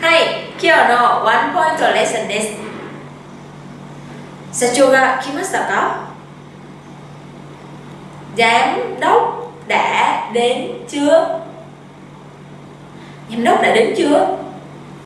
はい、今日のワンポイントレッスンです。社長が来ましたか Giám đốc đã đến chưa? Giám đốc đã đến chưa?